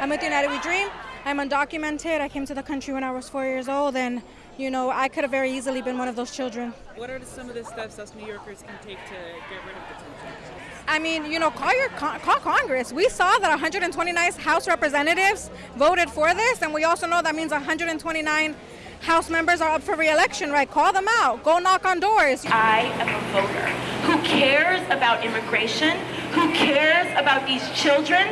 I'm with United We Dream. I'm undocumented. I came to the country when I was four years old, and you know, I could have very easily been one of those children. What are some of the steps us New Yorkers can take to get rid of the detention? I mean, you know, call your call Congress. We saw that 129 House representatives voted for this, and we also know that means 129 House members are up for re-election, right? Call them out. Go knock on doors. I am a voter who cares about immigration, who cares about these children,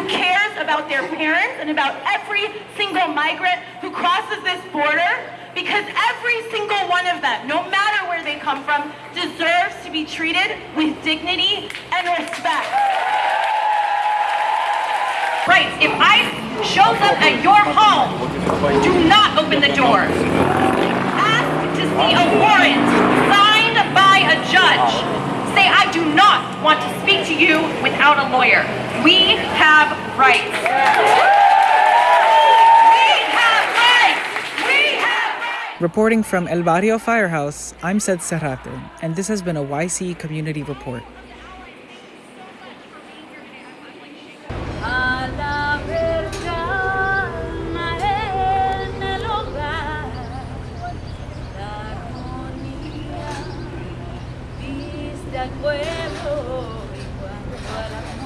who cares about their parents and about every single migrant who crosses this border because every single one of them, no matter where they come from, deserves to be treated with dignity and respect. Right, if ICE shows up at your home, do not open the doors. Ask to see a warrant signed by a judge. Say, I do not want to to you without a lawyer. We have rights. Reporting from El Barrio Firehouse, I'm Sed Serrate, and this has been a YC Community Report. pueblo y armonía